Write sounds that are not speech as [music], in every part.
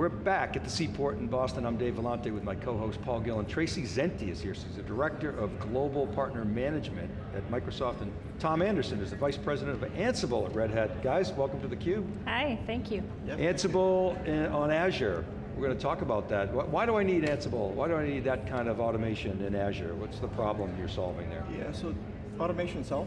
We're back at the Seaport in Boston. I'm Dave Vellante with my co-host Paul Gillin. Tracy Zenti is here. She's the Director of Global Partner Management at Microsoft, and Tom Anderson is the Vice President of Ansible at Red Hat. Guys, welcome to theCUBE. Hi, thank you. Yep. Ansible eh, on Azure. We're going to talk about that. Why do I need Ansible? Why do I need that kind of automation in Azure? What's the problem you're solving there? Yeah, so automation itself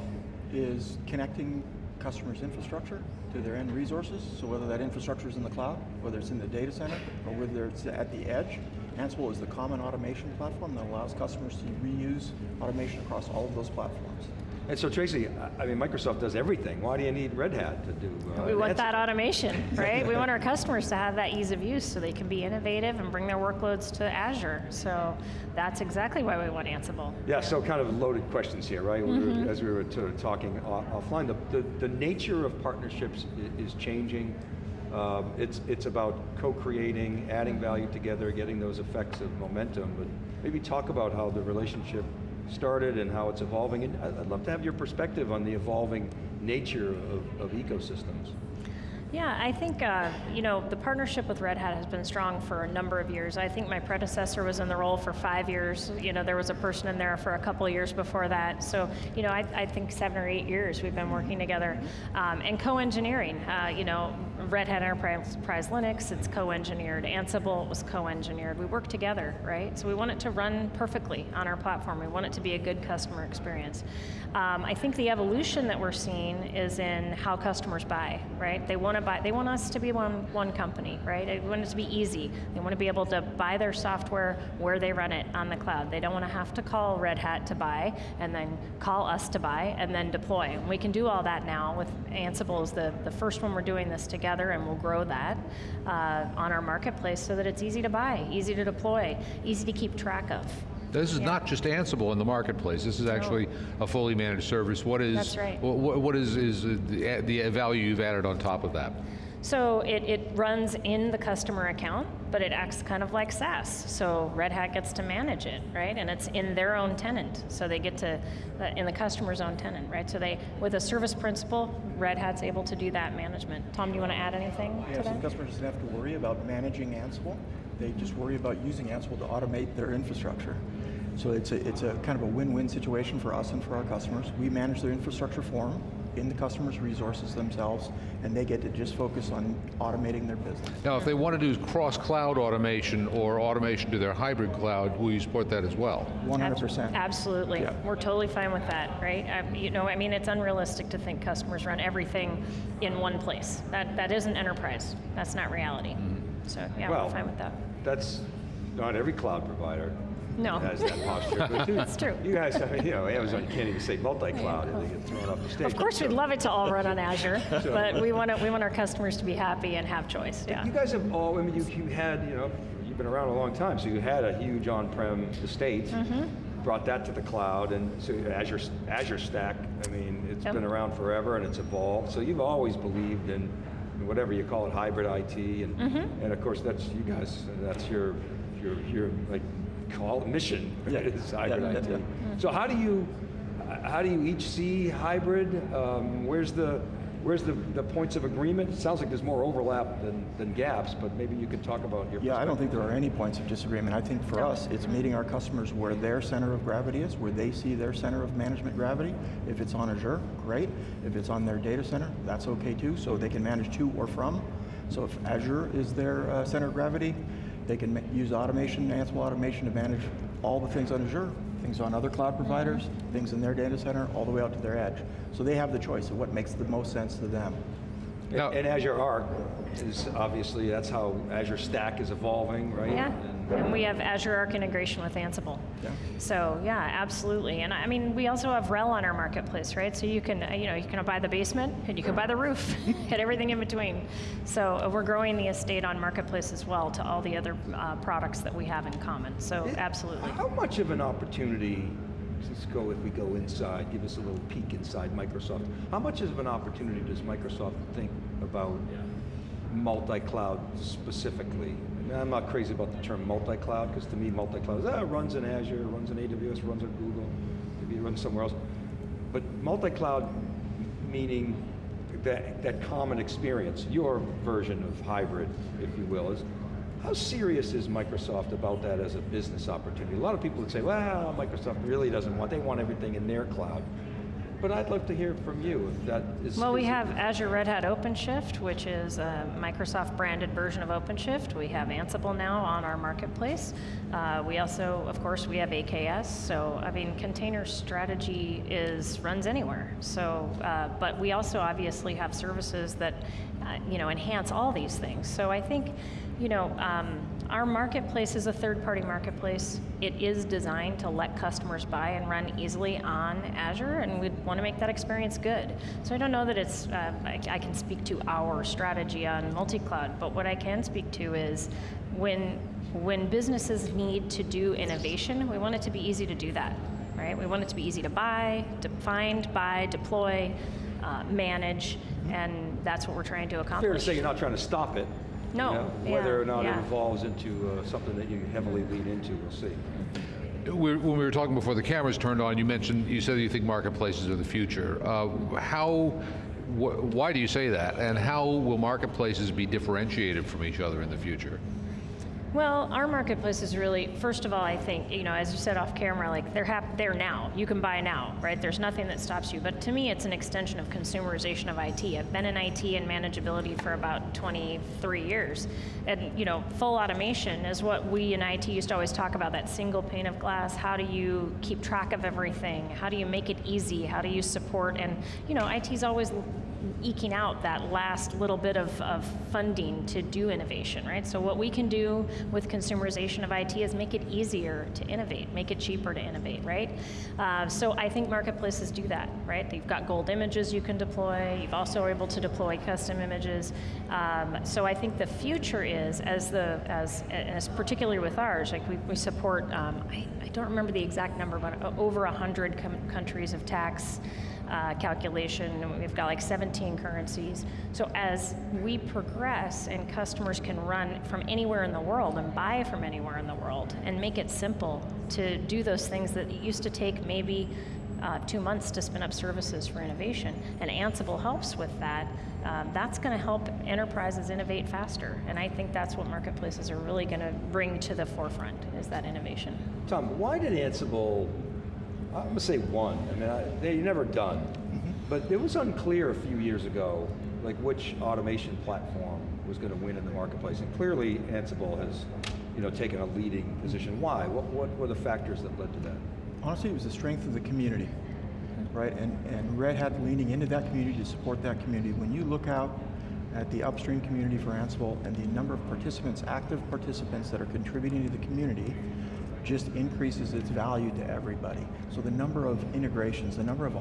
is connecting customers' infrastructure to their end resources, so whether that infrastructure is in the cloud, whether it's in the data center, or whether it's at the edge, Ansible is the common automation platform that allows customers to reuse automation across all of those platforms. And so Tracy, I mean, Microsoft does everything. Why do you need Red Hat to do uh, We want that automation, [laughs] right? we want our customers to have that ease of use so they can be innovative and bring their workloads to Azure. So that's exactly why we want Ansible. Yeah, so kind of loaded questions here, right? Mm -hmm. we were, as we were talking offline, the, the, the, nature of partnerships is changing. Um, it's, it's about co-creating, adding value together, getting those effects of momentum, but maybe talk about how the relationship started and how it's evolving. And I'd love to have your perspective on the evolving nature of, of ecosystems. Yeah, I think uh, you know the partnership with Red Hat has been strong for a number of years. I think my predecessor was in the role for five years. You know, there was a person in there for a couple years before that. So, you know, I, I think seven or eight years we've been working together. Um, and co-engineering, uh, you know, Red Hat Enterprise Linux, it's co-engineered. Ansible was co-engineered. We work together, right? So we want it to run perfectly on our platform. We want it to be a good customer experience. Um, I think the evolution that we're seeing is in how customers buy, right? They want to buy, they want us to be one, one company, right? They want it to be easy. They want to be able to buy their software where they run it on the cloud. They don't want to have to call Red Hat to buy, and then call us to buy, and then deploy. And we can do all that now with Ansible is the, the first one we're doing this together, and we'll grow that uh, on our marketplace so that it's easy to buy, easy to deploy, easy to keep track of. This is yeah. not just Ansible in the marketplace. This is actually a fully managed service. What is That's right. what, what is, is the, the value you've added on top of that? So it, it runs in the customer account, but it acts kind of like SaaS. So Red Hat gets to manage it, right? And it's in their own tenant. So they get to, uh, in the customer's own tenant, right? So they, with a service principal, Red Hat's able to do that management. Tom, do you want to add anything yeah, to that? customers doesn't have to worry about managing Ansible. They just worry about using Ansible to automate their infrastructure. So it's a, it's a kind of a win-win situation for us and for our customers. We manage their infrastructure for them, in the customer's resources themselves, and they get to just focus on automating their business. Now, if they want to do cross-cloud automation or automation to their hybrid cloud, will you support that as well? 100%. Absolutely, yeah. we're totally fine with that, right? Um, you know, I mean, it's unrealistic to think customers run everything in one place. That, that isn't enterprise, that's not reality. Mm -hmm. So yeah, well, we're fine with that. That's not every cloud provider no. has that posture. [laughs] That's true. You guys, I mean, you know, Amazon can't even say multi-cloud, yeah. they get thrown off the stage. Of course, so. we'd love it to all run on Azure, [laughs] so. but we want, to, we want our customers to be happy and have choice, yeah. You guys have all, I mean, you, you had, you know, you've been around a long time, so you had a huge on-prem estate, mm -hmm. brought that to the cloud, and so Azure, Azure Stack, I mean, it's yep. been around forever and it's evolved, so you've always believed in whatever you call it, hybrid IT, and, mm -hmm. and of course that's you guys, that's your, your, your like, call mission, yeah. [laughs] is hybrid yeah, IT. Yeah, so how do you, how do you each see hybrid? Um, where's the, Where's the, the points of agreement? It sounds like there's more overlap than, than gaps, but maybe you could talk about your Yeah, I don't think there are any points of disagreement. I think for no. us, it's meeting our customers where their center of gravity is, where they see their center of management gravity. If it's on Azure, great. If it's on their data center, that's okay too, so they can manage to or from. So if Azure is their uh, center of gravity, they can use automation, Ansible automation to manage all the things on Azure things on other cloud providers, things in their data center, all the way out to their edge. So they have the choice of what makes the most sense to them. Now, and Azure Arc is obviously, that's how Azure Stack is evolving, right? Yeah, and, and we have Azure Arc integration with Ansible. Yeah. So yeah, absolutely. And I mean, we also have RHEL on our marketplace, right? So you can, you know, you can buy the basement and you can buy the roof [laughs] and everything in between. So uh, we're growing the estate on marketplace as well to all the other uh, products that we have in common. So it, absolutely. How much of an opportunity let's go, if we go inside, give us a little peek inside Microsoft. How much of an opportunity does Microsoft think about multi-cloud specifically? I'm not crazy about the term multi-cloud, because to me multi-cloud is, ah, runs in Azure, runs in AWS, runs on Google, maybe it runs somewhere else. But multi-cloud meaning that, that common experience, your version of hybrid, if you will, is How serious is Microsoft about that as a business opportunity? A lot of people would say, well, Microsoft really doesn't want, they want everything in their cloud. But I'd love to hear from you if that is. Well, we have Azure Red Hat OpenShift, which is a Microsoft branded version of OpenShift. We have Ansible now on our marketplace. Uh, we also, of course, we have AKS. So, I mean, container strategy is runs anywhere. So, uh, but we also obviously have services that, uh, you know, enhance all these things. So, I think, you know, um, our marketplace is a third-party marketplace. It is designed to let customers buy and run easily on Azure, and we want to make that experience good. So I don't know that it's, uh, I, I can speak to our strategy on multi-cloud, but what I can speak to is when, when businesses need to do innovation, we want it to be easy to do that, right? We want it to be easy to buy, to find, buy, deploy, uh, manage, and that's what we're trying to accomplish. Fair to say you're not trying to stop it. You No, know, yeah, Whether or not it evolves into uh, something that you heavily lean into, we'll see. We- When we were talking before the cameras turned on, you mentioned, you said you think marketplaces are the future. Uh, How, wh- why do you say that? And how will marketplaces be differentiated from each other in the future? Well, our marketplace is really, first of all, I think, you know, as you said off camera, like they're hap- they're now. You can buy now, right? There's nothing that stops you. But to me, it's an extension of consumerization of IT. I've been in IT and manageability for about 23 years, and you know, full automation is what we in IT used to always talk about. That single pane of glass. How do you keep track of everything? How do you make it easy? How do you support? And you know, IT's always eking out that last little bit of, of funding to do innovation, right? So what we can do with consumerization of IT is make it easier to innovate, make it cheaper to innovate, right? Uh, so I think marketplaces do that, right? You've got gold images you can deploy. You've also able to deploy custom images. Um, so I think the future is as the as as particularly with ours, like we, we support. Um, I, I don't remember the exact number, but over a hundred com- countries of tax uh, calculation. We've got like 17 currencies. So as we progress and customers can run from anywhere in the world and buy from anywhere in the world and make it simple to do those things that used to take maybe uh, two months to spin up services for innovation, and Ansible helps with that. Um, that's going to help enterprises innovate faster, and I think that's what marketplaces are really going to bring to the forefront is that innovation. Tom, why did Ansible, I'm gonna say one, I mean, I, they never done, Mm-hmm. but it was unclear a few years ago, like which automation platform was gonna win in the marketplace, and clearly Ansible has, you know, taken a leading position. Why? What, what were the factors that led to that? Honestly, it was the strength of the community, right? And, and Red Hat leaning into that community to support that community. When you look out at the upstream community for Ansible and the number of participants, active participants that are contributing to the community, just increases its value to everybody. So the number of integrations, the number of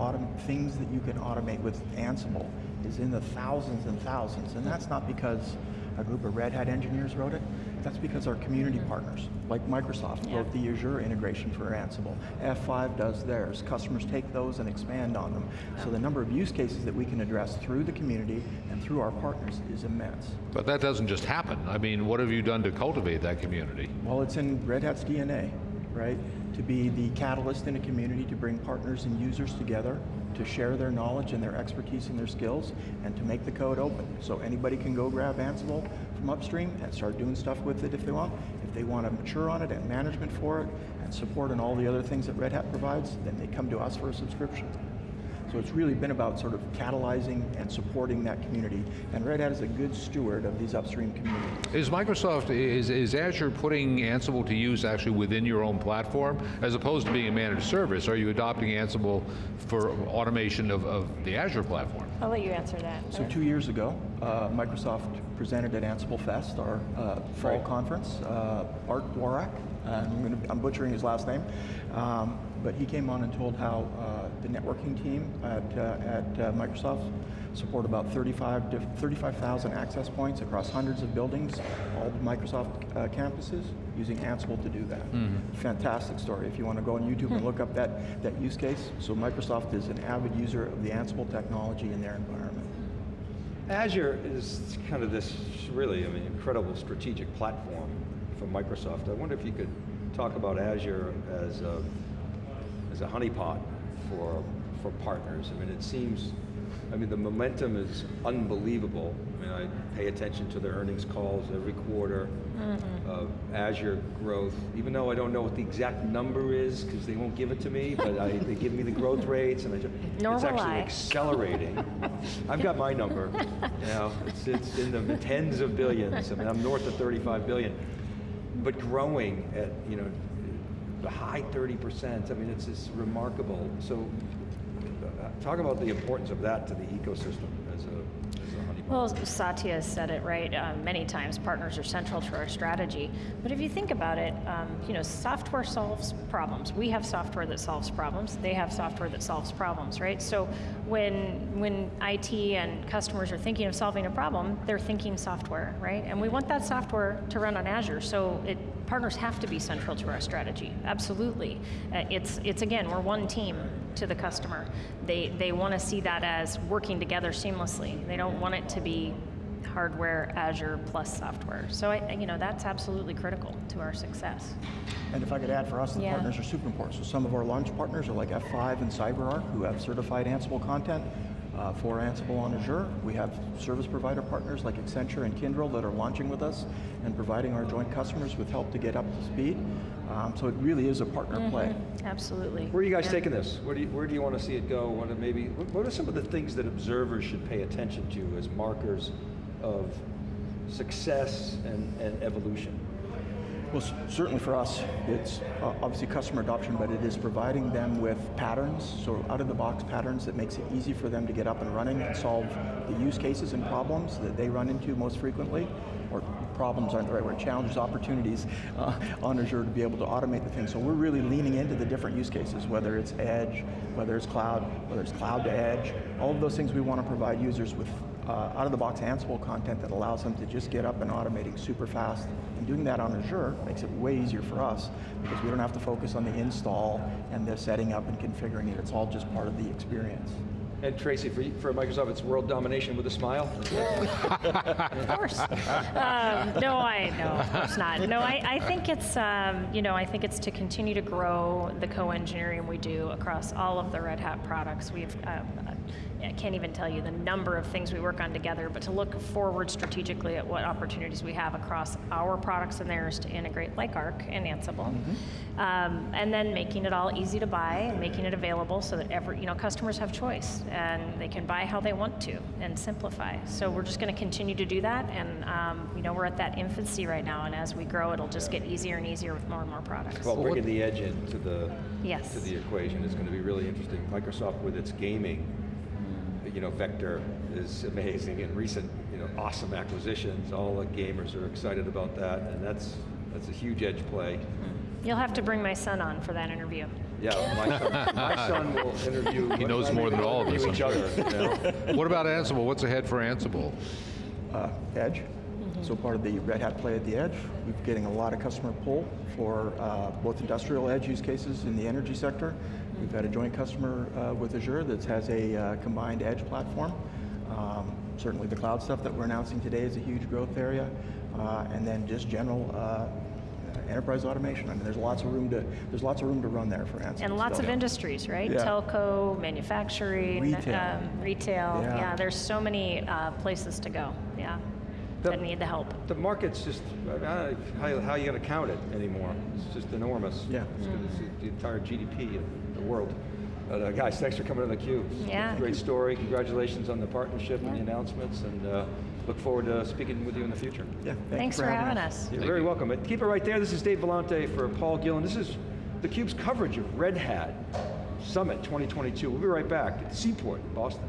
things that you can automate with Ansible is in the thousands and thousands. And that's not because a group of Red Hat engineers wrote it. That's because our community partners, like Microsoft, Yeah. wrote the Azure integration for Ansible. F5 does theirs. Customers take those and expand on them. So the number of use cases that we can address through the community and through our partners is immense. But that doesn't just happen. I mean, what have you done to cultivate that community? Well, it's in Red Hat's DNA, right? To be the catalyst in a community to bring partners and users together, to share their knowledge and their expertise and their skills, and to make the code open. So anybody can go grab Ansible from upstream and start doing stuff with it if they want. If they want to mature on it and management for it and support and all the other things that Red Hat provides, then they come to us for a subscription. So it's really been about sort of catalyzing and supporting that community. And Red Hat is a good steward of these upstream communities. Is Microsoft, is, is Azure putting Ansible to use actually within your own platform, as opposed to being a managed service? Are you adopting Ansible for automation of, of the Azure platform? I'll let you answer that. So two years ago, uh, Microsoft presented at Ansible Fest, our uh, fall Right. conference. Uh, Art Dworak, uh, I'm, gonna, I'm butchering his last name, um, but he came on and told how uh, the networking team at, uh, at uh, Microsoft support about 35 diff- 35,000 access points across hundreds of buildings, all the Microsoft uh, campuses, using Ansible to do that. Fantastic story. If you want to go on YouTube and look up that, that use case, so Microsoft is an avid user of the Ansible technology in their environment. Azure is kind of this really, I mean, incredible strategic platform for Microsoft. I wonder if you could talk about Azure as a, as a honeypot for, for partners. I mean, it seems, I mean, the momentum is unbelievable. I mean, I pay attention to the earnings calls every quarter. of Azure growth, even though I don't know what the exact number is, because they won't give it to me, but I, they give me the growth rates, and I just, Nor it's actually I. accelerating. I've got my number, you know, it's, it's in the tens of billions, I mean, I'm north of 35 billion, but growing at, you know, high 30%, I mean, it's just remarkable. So, uh, talk about the importance of that to the ecosystem as a, as a honeypot. Well, Satya said it right uh, many times. Partners are central to our strategy. But if you think about it, um, you know, software solves problems. We have software that solves problems. They have software that solves problems, right? So when when IT and customers are thinking of solving a problem, they're thinking software, right? And we want that software to run on Azure. So it partners have to be central to our strategy. Absolutely. Uh, it's it's again, we're one team to the customer. They they want to see that as working together seamlessly. They don't want it to be hardware, Azure plus software. So I, you know that's absolutely critical to our success. And if I could add, for us, the Yeah. partners are super important. So some of our launch partners are like F5 and CyberArk, who have certified Ansible content uh, for Ansible on Azure. We have service provider partners like Accenture and Kyndryl that are launching with us and providing our joint customers with help to get up to speed. Um, so it really is a partner play. Absolutely. Where are you guys Yeah. taking this? Where do you, where do you want to see it go? What are maybe, what what are some of the things that observers should pay attention to as markers of success and, and evolution? Well, certainly for us, it's uh, obviously customer adoption, but it is providing them with patterns, so out-of-the-box patterns that makes it easy for them to get up and running and solve the use cases and problems that they run into most frequently, or problems aren't the right word, challenges, opportunities uh, on Azure to be able to automate the thing. So we're really leaning into the different use cases, whether it's edge, whether it's cloud, whether it's cloud to edge, all of those things we want to provide users with uh, out-of-the-box Ansible content that allows them to just get up and automating super fast. And doing that on Azure makes it way easier for us because we don't have to focus on the install and the setting up and configuring it. It's all just part of the experience. And Tracy, for, for Microsoft, it's world domination with a smile? Of course. um, no, I no, of course not. No, I, I think it's um, you know I think it's to continue to grow the co-engineering we do across all of the Red Hat products. We've um, I can't even tell you the number of things we work on together, but to look forward strategically at what opportunities we have across our products and theirs to integrate like Arc and Ansible, um, and then making it all easy to buy and making it available so that every you know customers have choice and they can buy how they want to and simplify. So we're just going to continue to do that, and um, you know we're at that infancy right now, and as we grow, it'll just get easier and easier with more and more products. Well, bringing the edge into the, Yes. to the equation is going to be really interesting. Microsoft with its gaming, you know, vector is amazing, and recent, you know, awesome acquisitions, all the gamers are excited about that, and that's, that's a huge edge play. You'll have to bring my son on for that interview. Yeah, my son, [laughs] my son will interview. He knows more than all of us, I'm each other, you know? What about Ansible? What's ahead for Ansible? Uh, edge, so part of the Red Hat play at the edge. We're getting a lot of customer pull for uh, both industrial edge use cases in the energy sector. We've had a joint customer uh, with Azure that has a uh, combined edge platform. Um, certainly the cloud stuff that we're announcing today is a huge growth area. Uh, and then just general uh, enterprise automation. I mean, there's lots of room to there's lots of room to run there for Ansible. And lots still. of industries, right? Yeah. Telco, manufacturing, Retail. Um, retail. Yeah. Yeah. there's so many uh, places to go. Yeah, The- that need the help. The market's just, I don't know, how, how are you going to count it anymore? It's just enormous. Yeah. It's, gonna- it's the entire GDP of the world. But, uh, guys, thanks for coming on theCUBE. Yeah. Great story. Congratulations on the partnership and the announcements, and uh, look forward to speaking with you in the future. Yeah, thank Thanks for having us. You're very welcome. And keep it right there. This is Dave Vellante for Paul Gillin. This is theCUBE's coverage of Red Hat Summit 2022. We'll be right back at Seaport, Boston.